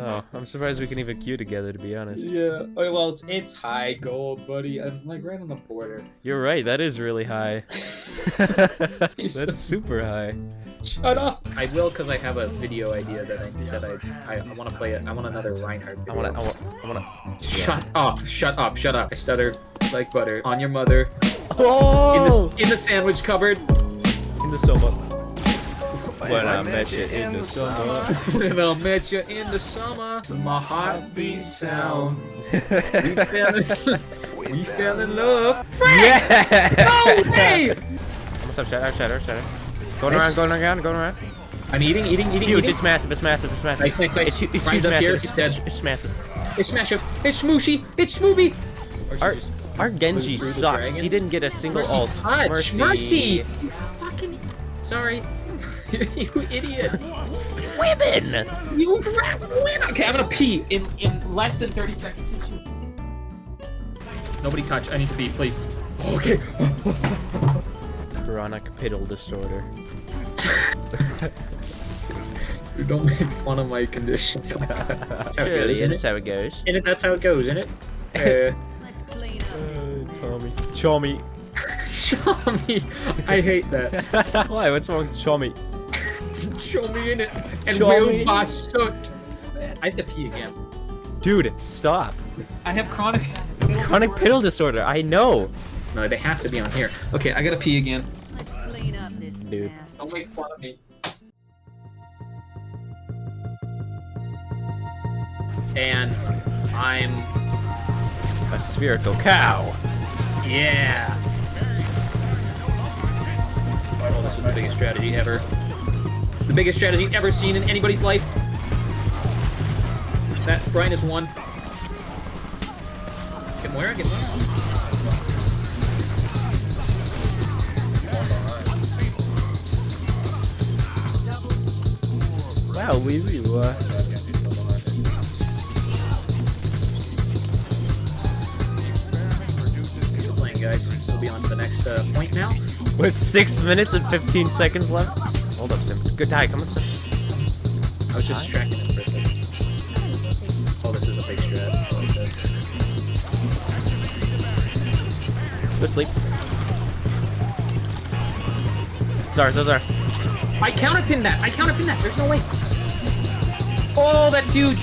Oh, I'm surprised we can even queue together, to be honest. Yeah. Oh, well, it's it's high gold, buddy. I'm like right on the border. You're right, that is really high. You're so- That's super high. Shut up. I will because I have a video idea that I that I I, I want to play it. I want another Reinhardt. I Video. wanna, I wanna, I wanna. Shut up! Shut up! Shut up! I stutter like butter on your mother oh! in Oh! the in the sandwich cupboard. In the soma. When I met you in the summer. and I'll meet you in the summer. My heartbeat sound. We fell in, we fell in love. Yeah! No way! What's up, Shatter? Shatter, Shatter. Going Nice. around, going around, going around. I'm eating, eating, eating, Huge, eating. it's massive, it's massive, it's massive. Nice, nice, nice. It's, it's huge, up here, massive. It's, dead. it's, it's massive. It's smash up. It's smooshy. It's smooby. Our, our Genji sucks. dragon? He didn't get a single Mercy ult. touch. Mercy. Mercy. You fucking. Sorry. you idiots. Women! You rat win. Okay, I'm gonna pee in in less than 30 seconds. Nobody touch. I need to pee, please. Okay. Chronic piddle disorder. Don't make fun of my condition. Surely, isn't that's it? how it goes. In it, that's how it goes, isn't it? Uh, Let's clean up. Tommy. Chommy. Show me. I hate that. Why? What's wrong with Chommy? Show in it. And Show will me. basut. I have to pee again. Dude, stop. I have chronic. Chronic piddle disorder. I know. No, they have to be on here. Okay, I gotta pee again. Let's clean up this Dude. mess. Don't make fun of me. And I'm A spherical cow. yeah. This was the biggest strategy ever. The biggest strategy ever seen in anybody's life. That Brian is one. Get Moira, get Moira. Wow, we we uh, Thanks playing, guys. We'll be on to the next uh, point now. With six minutes and 15 seconds left. Hold up, Sim. Good die. Come on, Sim. I was just tracking it for a second. Oh, this is a big strat. I like this. Go to sleep. Zar, Zar, Zar. I counterpinned that. I counterpinned that. There's no way. Oh, that's huge.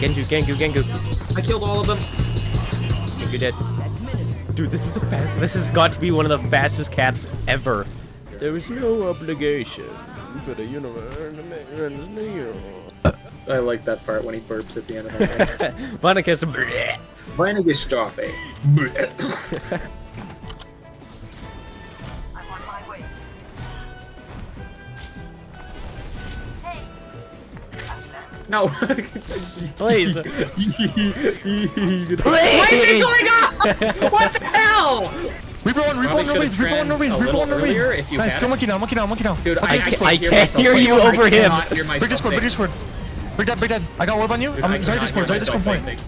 Genju, Gengu, Gengu. I killed all of them. Gengu dead. Dude, this is the fast. This has got to be one of the fastest caps ever. There is no obligation for the universe to make friends new. I like that part when he burps at the end of. Vaniga Stoffe. No. Please. Please. What is going on? What the hell? Reborn, reborn, no ways, reborn, no ways, reborn, no ways. Nice, go monkey now, monkey now, monkey now. Dude, okay, I, I, can't, I can't hear, hear you over him. Break Discord, Break Discord. Break dead, Break dead. I got orb on you. Dude, I'm sorry, Discord, sorry, Discord point.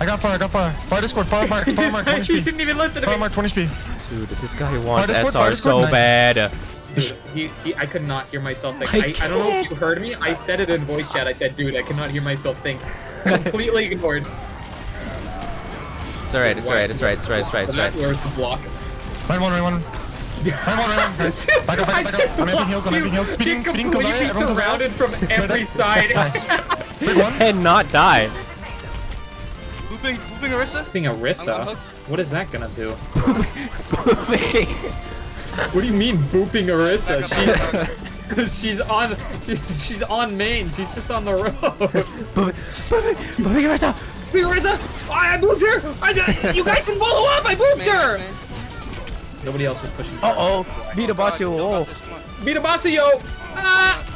I got fire, I got fire. Fire Discord, fire mark, fire mark, 20 speed. You didn't even listen to me. Fire mark, 20 speed. Dude, this guy wants Fire SR fire so nice. bad. Dude, he, he, I could not hear myself think. I I, I don't know if you heard me. I said it in voice chat. I said, dude, I cannot hear myself think. Completely ignored. It's alright, it's alright, it's right, it's right, it's right, it's That right. where's the block? Right one, right one. Right one, right one. Nice. Back up, back up, I back just up. I'm amping blocked heals, I'm you. amping heals. Speeding, You're speeding, goes out. completely Everyone goes out. surrounded from every side. Nice. Big one. And not die. Booping, booping Orisa? Thing I'm, I'm Orisa. What is that gonna do? What do you mean booping Orisa? She, she's on. She's, she's on main. She's just on the road. Moving yourself. Booping Orisa. I, I booped her. I, you guys can follow up. I booped her. Nobody else was pushing. Uh oh. Beat a God, boss, you you. know Oh. about this one. Beat a boss. Ah.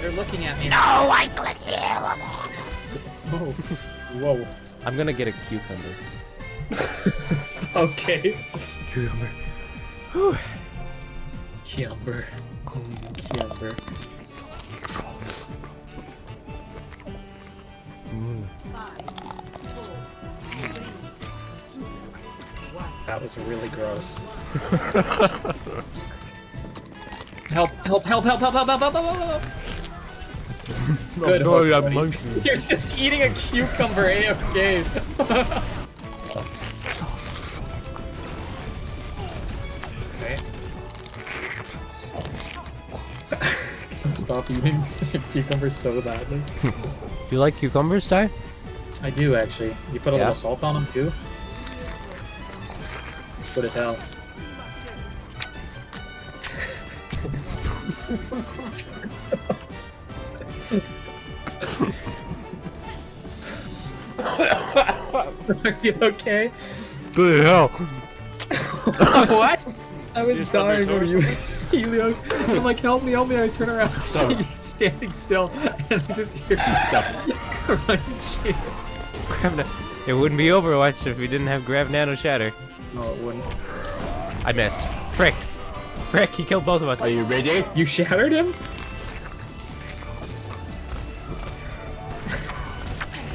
They're looking at me. No, I click here. Oh. Whoa. I'm gonna get a cucumber. Okay. Cucumber. Kiamber. Kiamber. That was really gross. help, help, help, help, help, help, help, help, help, help, help. Good no, hook, I'm buddy. monkey. You're just eating a cucumber AFK. okay. Stop eating cucumbers so badly. Do you like cucumbers, Ty? I do actually. You put a Yeah? little salt on them too. It's good as hell. Are you okay? Good hell. what? I was dying over you, Helios. I'm like, help me, help me. I turn around, and see oh. you standing still, and I just hear you stop running shit. Grab It wouldn't be Overwatch if we didn't have Grab Nano Shatter. No, it wouldn't. I missed. Frick. Frick, he killed both of us. Are you ready? You shattered him?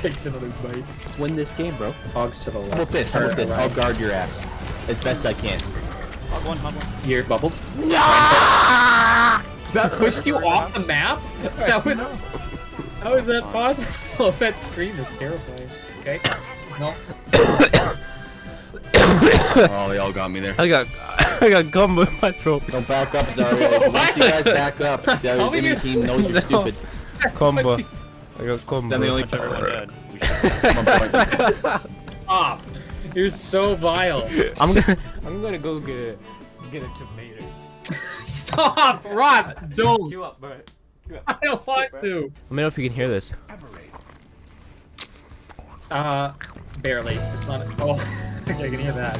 Takes another bite. Let's win this game, bro. Hogs to the left. How about this? How about this? I'll guard your ass as best I can. You're bubbled. That pushed you off the map? That was. How is that possible? that scream is terrifying. Okay. No. Oh, they all got me there. I got, I got gum in my throat. Don't back up, Zarya. Once you guys back up, the How enemy many- team knows you're No. stupid. That's Combo. you- I got combo. Then they only Stop. You're so vile. I'm gonna, I'm gonna go get a, get a tomato. Stop, Rob. Don't. Queue up, bro. I don't want to. Let me know if you can hear this. Uh, barely. It's not. Oh, I can hear that.